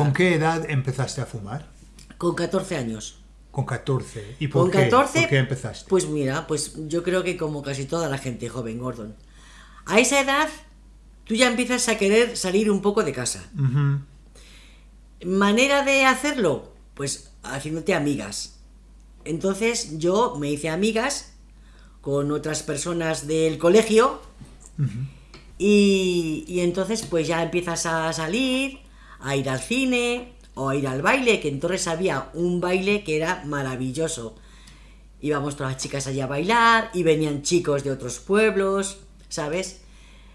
¿Con qué edad empezaste a fumar? Con 14 años. Con 14. ¿Y por Con qué? 14, ¿Por qué empezaste? Pues mira, pues yo creo que como casi toda la gente joven, Gordon. A esa edad, tú ya empiezas a querer salir un poco de casa. ¿Manera de hacerlo? Pues haciéndote amigas. Entonces yo me hice amigas con otras personas del colegio y, y entonces pues ya empiezas a salir, a ir al cine o a ir al baile, que entonces había un baile que era maravilloso. Íbamos todas las chicas allá a bailar y venían chicos de otros pueblos, ¿sabes?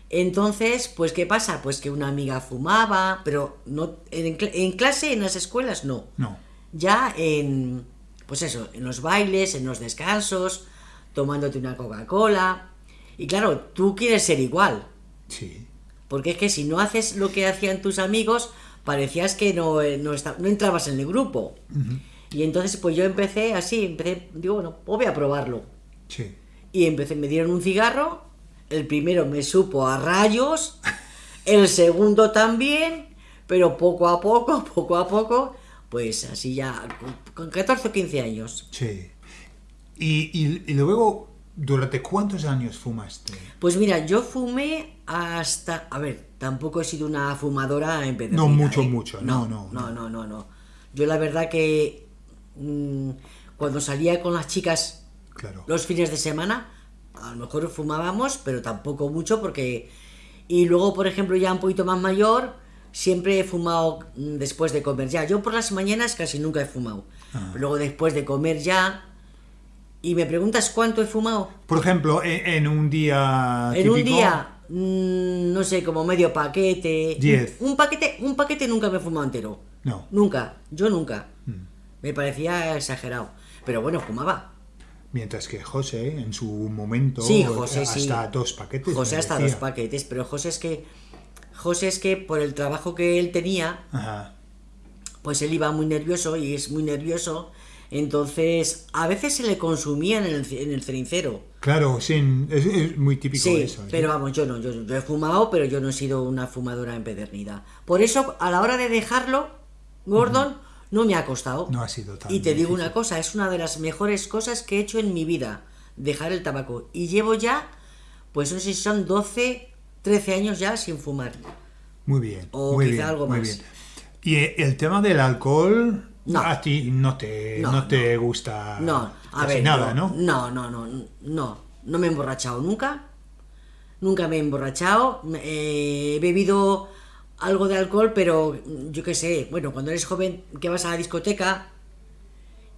Entonces, pues ¿qué pasa? Pues que una amiga fumaba, pero no en, en clase, en las escuelas no. No. Ya en, pues eso, en los bailes, en los descansos, tomándote una Coca-Cola. Y claro, tú quieres ser igual, Sí. porque es que si no haces lo que hacían tus amigos, parecías que no, eh, no, esta- no entrabas en el grupo. Y entonces pues yo empecé así, empecé, digo, bueno, pues voy a probarlo. Sí. Y empecé, me dieron un cigarro, el primero me supo a rayos, el segundo también, pero poco a poco, poco a poco, pues así ya, con- con 14 o 15 años. Sí. Y, y- y luego, ¿durante cuántos años fumaste? Pues mira, yo fumé hasta, a ver, tampoco he sido una fumadora empedernida. No mucho, ¿eh? mucho, no, no, no, no. no, no, no. Yo la verdad que mm, cuando salía con las chicas Claro. los fines de semana, a lo mejor fumábamos, pero tampoco mucho porque... Y luego, por ejemplo, ya un poquito más mayor, siempre he fumado mm, después de comer ya. Yo por las mañanas casi nunca he fumado. Ah. Luego después de comer ya... Y me preguntas cuánto he fumado. Por ejemplo, en, en un día En un típico, día, mm, no sé, como medio paquete. Diez. Un, un paquete, un paquete nunca me he fumado entero. No. Nunca, yo nunca. Mm. Me parecía exagerado. Pero bueno, fumaba. Mientras que José, en su momento, Sí, José, hasta sí. dos paquetes. José hasta decía. dos paquetes, pero José es que. José es que por el trabajo que él tenía, Ajá. pues él iba muy nervioso y es muy nervioso. Entonces, a veces se le consumían en el, en el cenicero. Claro, sí, es, es muy típico Sí, eso. ¿sí? pero vamos, yo no, yo, yo he fumado, pero yo no he sido una fumadora empedernida. Por eso, a la hora de dejarlo, Gordon, no me ha costado. No ha sido tan Y te digo difícil. una cosa, es una de las mejores cosas que he hecho en mi vida, dejar el tabaco. Y llevo ya, pues no sé si son 12, 13 años ya sin fumar. Muy bien. O muy quizá bien, algo muy más. bien. Y eh, el tema del alcohol, No. a ti no te, no, No, te gusta No, a Ah, casi ver, nada, no, ¿no? No, no, no, no, no me he emborrachado nunca. Nunca me he emborrachado. Eh, he bebido algo de alcohol, pero yo qué sé, bueno, cuando eres joven que vas a la discoteca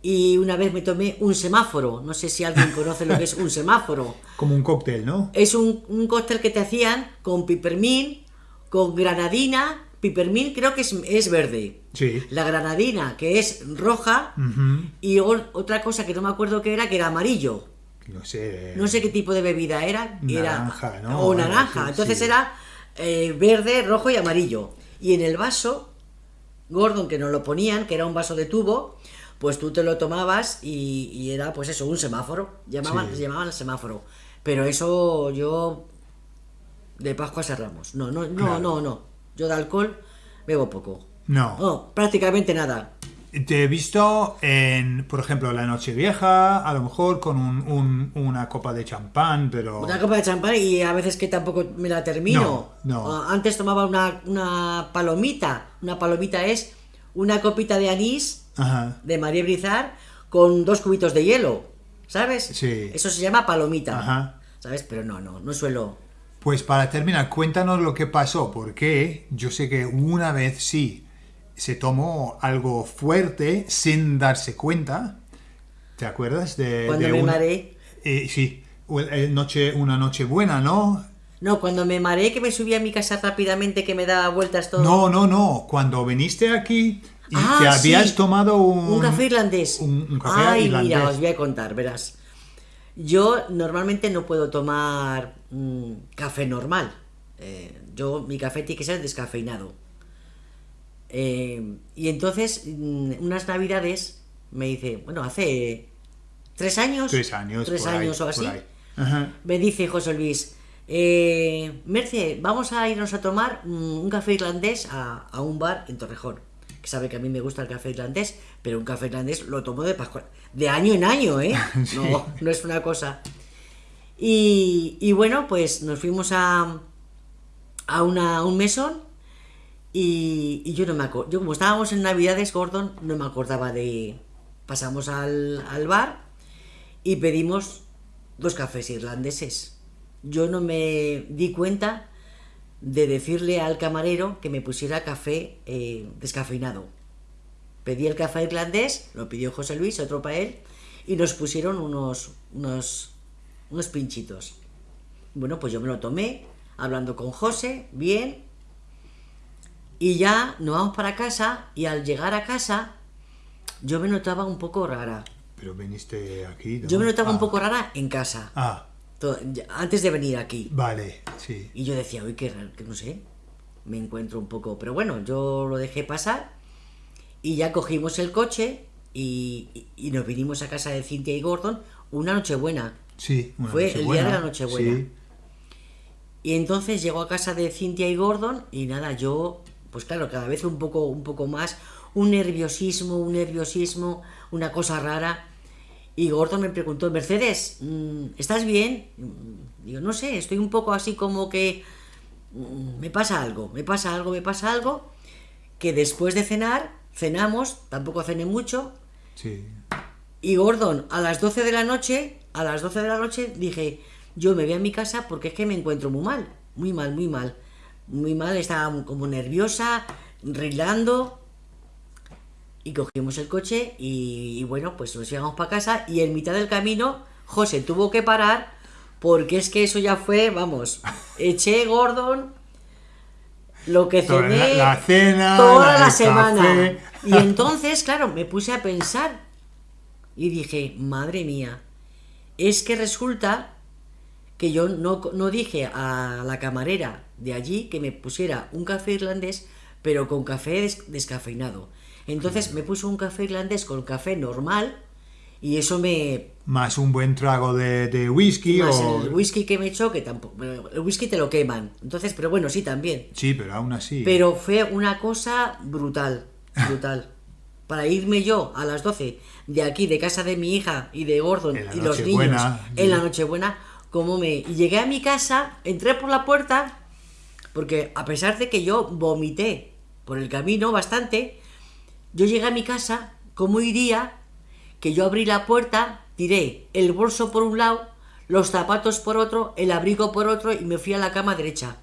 y una vez me tomé un semáforo. No sé si alguien conoce lo que es un semáforo. Como un cóctel, ¿no? Es un, un cóctel que te hacían con pipermín, con granadina. Pipermín creo que es, es verde. Sí. La granadina, que es roja. Y otra cosa que no me acuerdo qué era, que era amarillo. No sé. No sé qué tipo de bebida era. era Naranja, ¿no? O naranja. Entonces sí. era eh, verde, rojo y amarillo. Y en el vaso, Gordon, que nos lo ponían, que era un vaso de tubo, pues tú te lo tomabas y, y era, pues eso, un semáforo. Llamaban, Sí. llamaban semáforo. Pero eso yo. De Pascua a Ramos. No, no, no, Claro. no, no. Yo de alcohol bebo poco. No. No, prácticamente nada. Te he visto en, por ejemplo, la noche vieja, a lo mejor con un- un- una copa de champán, pero... Una copa de champán y a veces que tampoco me la termino. No, no. Ah, Antes tomaba una, una palomita. Una palomita es una copita de anís Ajá. de María Brizar con dos cubitos de hielo. ¿Sabes? Sí. Eso se llama palomita. Ajá. ¿Sabes? Pero no, no, no suelo. Pues para terminar, cuéntanos lo que pasó, porque yo sé que una vez sí se tomó algo fuerte sin darse cuenta. ¿Te acuerdas de, Cuando de me una- mareé. Eh, sí, noche, una noche buena, ¿no? No, cuando me mareé que me subí a mi casa rápidamente que me daba vueltas todo. No, no, no. Cuando viniste aquí y Ah, habías sí. tomado un, Un café irlandés. Un, un café Ay, irlandés. mira, os voy a contar, verás. Yo normalmente no puedo tomar mm, café normal. Eh, yo, mi café tiene que ser descafeinado. Eh, y entonces, mm, unas navidades, me dice, bueno, hace tres años. Tres años. Tres por ahí, años o así. Ajá. Me dice José Luis, eh, Merce, vamos a irnos a tomar mm, un café irlandés a, a un bar en Torrejón, que sabe que a mí me gusta el café irlandés, pero un café irlandés lo tomo de Pascua, de año en año, ¿eh? Sí. No, no es una cosa. Y, bueno, pues nos fuimos a, a, un mesón y, y yo no me acuerdo. Yo, como estábamos en Navidades, Gordon, no me acordaba de. Pasamos al, al bar y pedimos dos cafés irlandeses. Yo no me di cuenta de decirle al camarero que me pusiera café eh, descafeinado. Pedí el café irlandés, lo pidió José Luis, otro para él, y nos pusieron unos, unos, unos pinchitos. Bueno, pues yo me lo tomé, hablando con José, bien, y ya nos vamos para casa, y al llegar a casa, yo me notaba un poco rara. Pero viniste aquí. ¿no? Yo me notaba un Ah. poco rara en casa, Ah, antes de venir aquí. vale, sí. Y yo decía, uy, qué raro, que no sé, me encuentro un poco. Pero bueno, yo lo dejé pasar y ya cogimos el coche y, nos vinimos a casa de Cintia y Gordon una noche buena. Sí, una Fue el día Nochebuena, de la Nochebuena. Sí. Y entonces llegó a casa de Cintia y Gordon y nada, yo, pues claro, cada vez un poco, un poco más, un nerviosismo, un nerviosismo, una cosa rara. Y Gordon me preguntó, Mercedes, mm, ¿estás bien? Mm, Digo, no sé, estoy un poco así como que mm, me pasa algo, me pasa algo, me pasa algo. Que después de cenar, cenamos, tampoco cené mucho, Sí. y Gordon, a las 12 de la noche, a las 12 de la noche dije, yo me voy a mi casa porque es que me encuentro muy mal, muy mal, muy mal. Muy mal, estaba como nerviosa, rilando. Y cogimos el coche y, y bueno, pues nos llegamos para casa y en mitad del camino José tuvo que parar porque es que eso ya fue, vamos, eché Gordon lo que cené la- la cena, toda la- semana. café. Y entonces, claro, me puse a pensar y dije, madre mía, es que resulta que yo no, no dije a la camarera de allí que me pusiera un café irlandés, pero con café des- descafeinado. Entonces me puso un café irlandés con café normal y eso me... Más un buen trago de, de whisky Más o... el whisky que me echó, que tampoco... El whisky te lo queman. Entonces, pero bueno, sí, también. Sí, pero aún así. Pero fue una cosa brutal, brutal. Para irme yo a las 12 de aquí, de casa de mi hija y de Gordon y los niños Nochebuena. en la Nochebuena, como me... Y llegué a mi casa, entré por la puerta, porque a pesar de que yo vomité por el camino bastante, yo llegué a mi casa, ¿cómo iría? Que yo abrí la puerta, tiré el bolso por un lado, los zapatos por otro, el abrigo por otro y me fui a la cama derecha.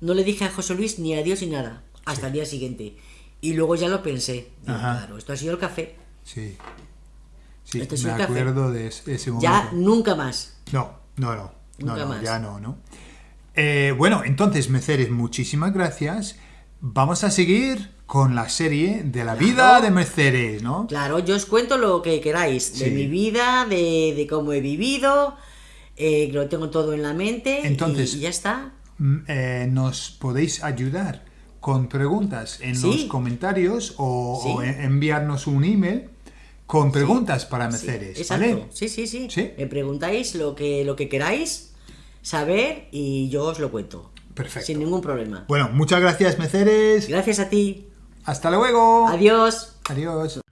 No le dije a José Luis ni adiós ni nada, hasta el día siguiente. Y luego ya lo pensé. Digo, claro, esto ha sido el café. Sí. Sí, Este es me un café. acuerdo de es- ese momento. Ya nunca más. No, no, no. No, Nunca no, más. ya no, ¿no? Eh, bueno, entonces, Mercedes, muchísimas gracias. Vamos a seguir con la serie de la vida Claro. de Mercedes, ¿no? Claro, yo os cuento lo que queráis de Sí. mi vida, de, de cómo he vivido, eh, lo tengo todo en la mente Entonces- y, ya está. Mm, eh, nos podéis ayudar con preguntas en Sí. los comentarios o, Sí. o en- enviarnos un email con preguntas para Mercedes, exacto. ¿vale? Sí, sí, sí, ¿Sí? Me preguntáis lo que, lo que queráis saber y yo os lo cuento. Perfecto. Sin ningún problema. Bueno, muchas gracias, Mercedes. Gracias a ti. Hasta luego. Adiós. Adiós.